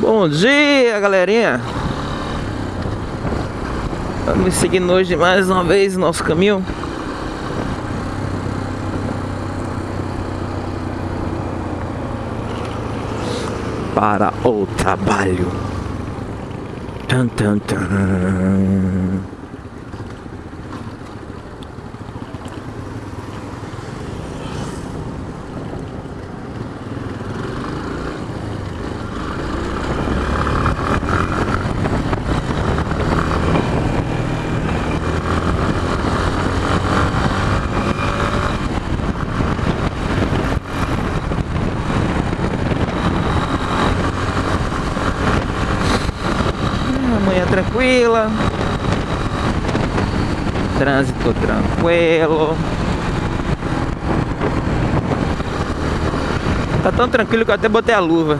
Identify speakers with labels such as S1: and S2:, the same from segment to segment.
S1: Bom dia, galerinha. Vamos seguindo hoje mais uma vez nosso caminho. Para o trabalho. Tan, tan, tan. Manhã tranquila. Trânsito tranquilo. Tá tão tranquilo que eu até botei a luva.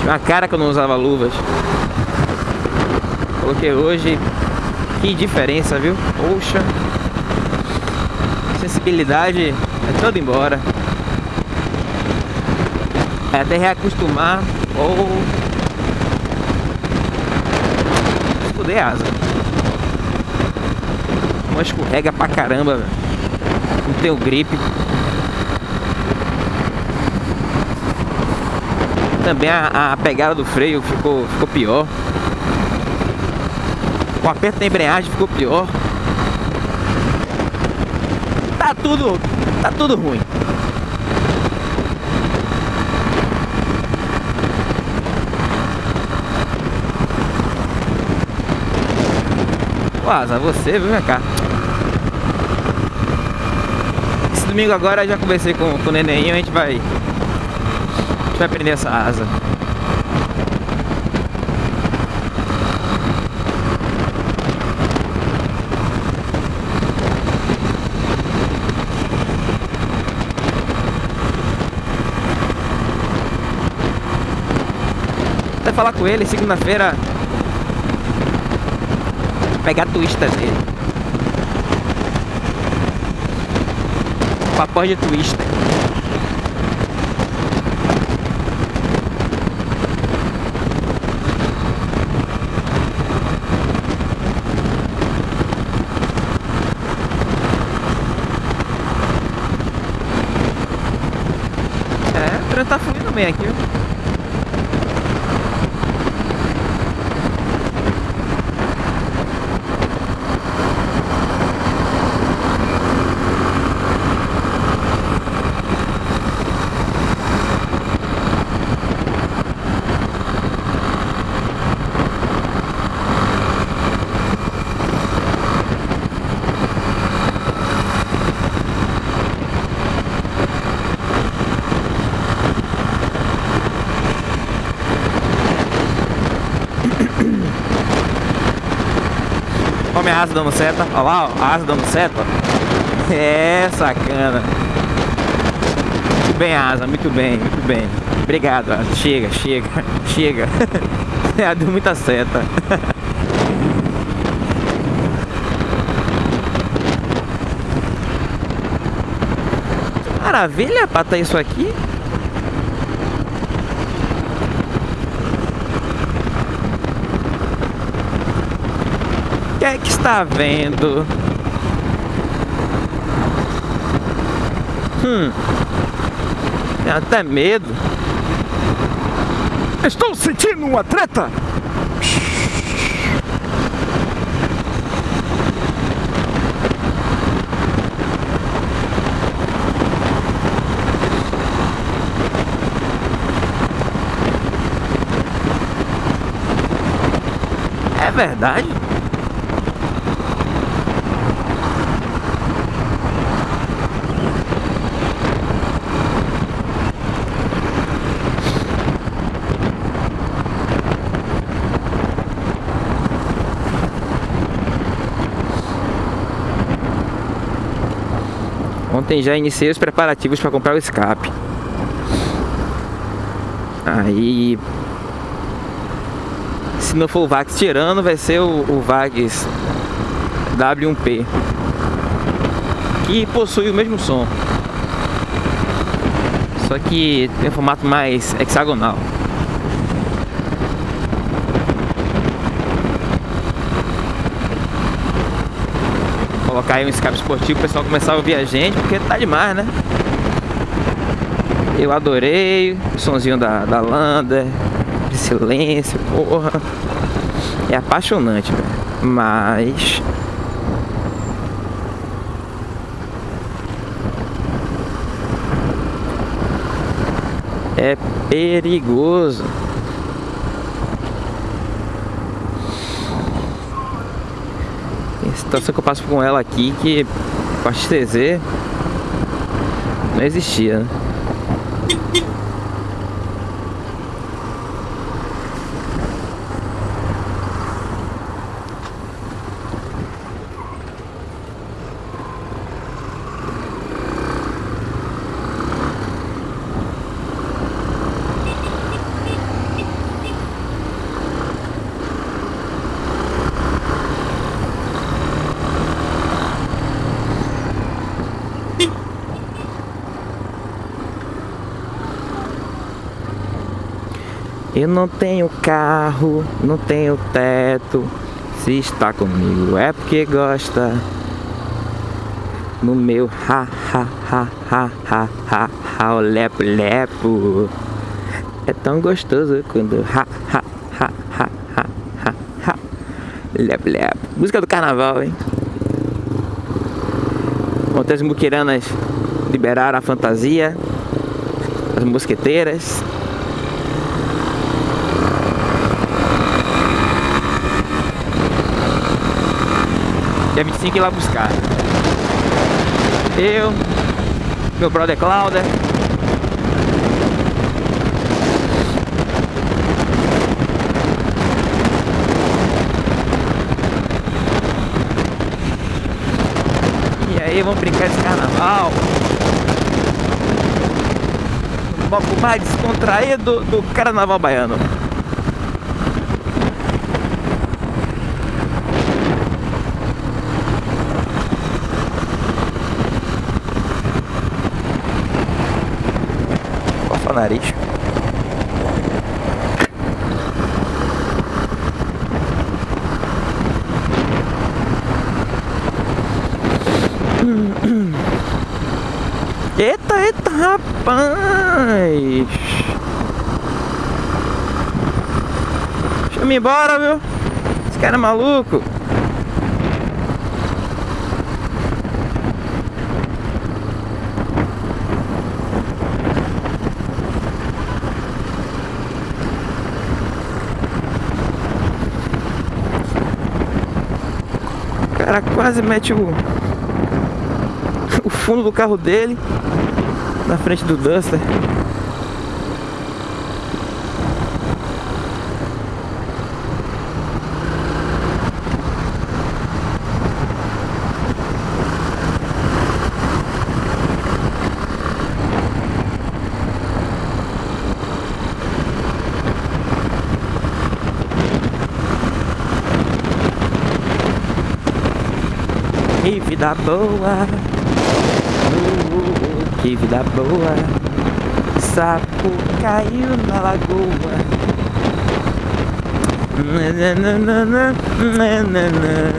S1: Tinha uma cara que eu não usava luvas. Coloquei hoje. Que diferença, viu? Poxa. Sensibilidade é toda embora. É até reacostumar ou fuder a asa. Uma escorrega pra caramba, velho. Não tenho gripe. Também a, a, pegada do freio ficou, ficou pior. O aperto da embreagem ficou pior. Tá tudo. Tá tudo ruim. Asa, você, vem cá. Esse domingo agora eu já conversei com, com o neném, a gente vai. A gente vai prender essa asa. Até falar com ele segunda-feira pegar a twista dele. Papai de twista. É, o trânsito tá fluindo bem aqui, viu? Olha minha asa dando seta. Olha lá, ó, a asa dando seta. É, sacana. Muito bem, asa, muito bem, muito bem. Obrigado, asa. chega, chega, chega. É, deu muita seta. Maravilha, pata isso aqui. Que é que está vendo? Hum. Tem até medo.
S2: Estou sentindo uma treta.
S1: É verdade? Ontem já iniciei os preparativos para comprar o escape. Aí... Se não for o Vax tirando, vai ser o, o Vax W1P. Que possui o mesmo som. Só que tem um formato mais hexagonal. Colocar aí um escape esportivo, o pessoal começar a ouvir a gente, porque tá demais, né? Eu adorei o sonzinho da, da Lander, de silêncio, porra. É apaixonante, velho. Mas é perigoso. Situação que eu passo com ela aqui que a XTZ não existia, né? Eu não tenho carro, não tenho teto. Se está comigo é porque gosta. No meu ha ha ha ha ha ha ha o lepo lepo. É tão gostoso quando ha ha ha ha ha ha ha lepo lepo. Música do carnaval, hein? Montes Muquiranas liberaram a fantasia, as mosqueteiras. Dia 25 ir lá buscar. Eu, meu brother Clauder. E aí, vamos brincar esse carnaval. Pouco mais descontraído do carnaval baiano. Nariz. Eita, eita, rapaz! Deixa eu ir embora, viu? Esse cara é maluco. Cara quase mete o, o fundo do carro dele na frente do Duster. Que vida boa, uh, que vida boa. Sapo caiu na lagoa. Nananana, nanana.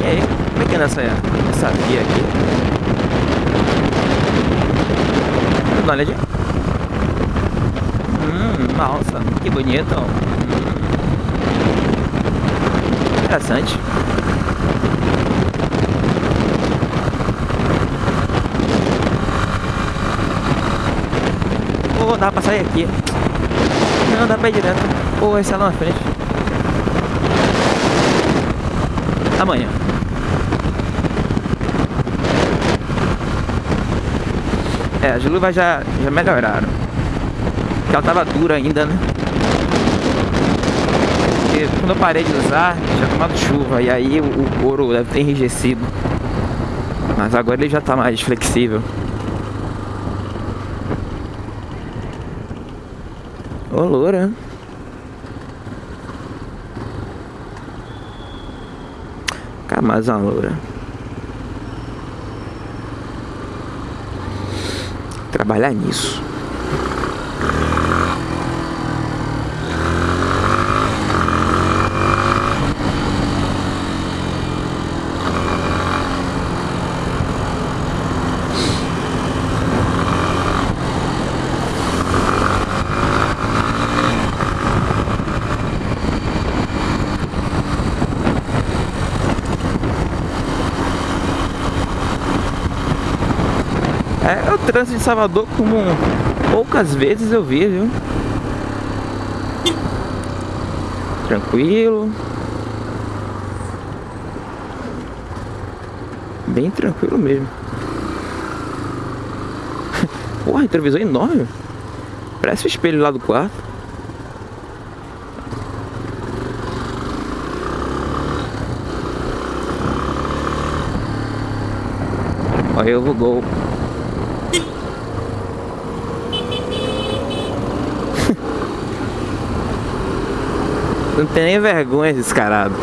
S1: E aí, como é que é essa, essa via aqui? Dá uma olhadinha. Hum, nossa, que bonito. Hum. Interessante. Oh, dá pra sair aqui. Não, dá pra ir direto. Pô, esse é lá na frente. Amanhã. É, as luvas já, já melhoraram. Porque ela tava dura ainda, né? Porque quando eu parei de usar, já tomado chuva. E aí o, o couro deve ter enrijecido. Mas agora ele já tá mais flexível. Ô, loura. Cara, mais uma loura. Trabalhar nisso. É, o trânsito de Salvador como poucas vezes eu vi, viu? Tranquilo. Bem tranquilo mesmo. Porra, retrovisor enorme. Parece o espelho lá do quarto. Olha eu vou gol. Não tem nem vergonha descarado.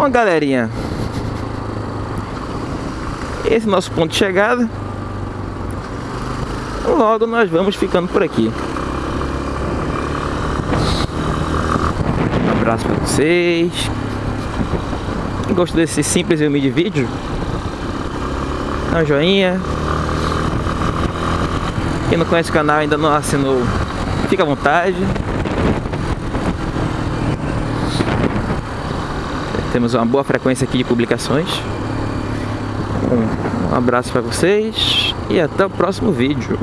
S1: Bom, galerinha. Esse é nosso ponto de chegada. Logo nós vamos ficando por aqui. Um abraço para vocês. Quem gostou desse simples e humilde vídeo, dá um joinha. Quem não conhece o canal ainda não assinou, fica à vontade. Temos uma boa frequência aqui de publicações. Um, abraço para vocês e até o próximo vídeo.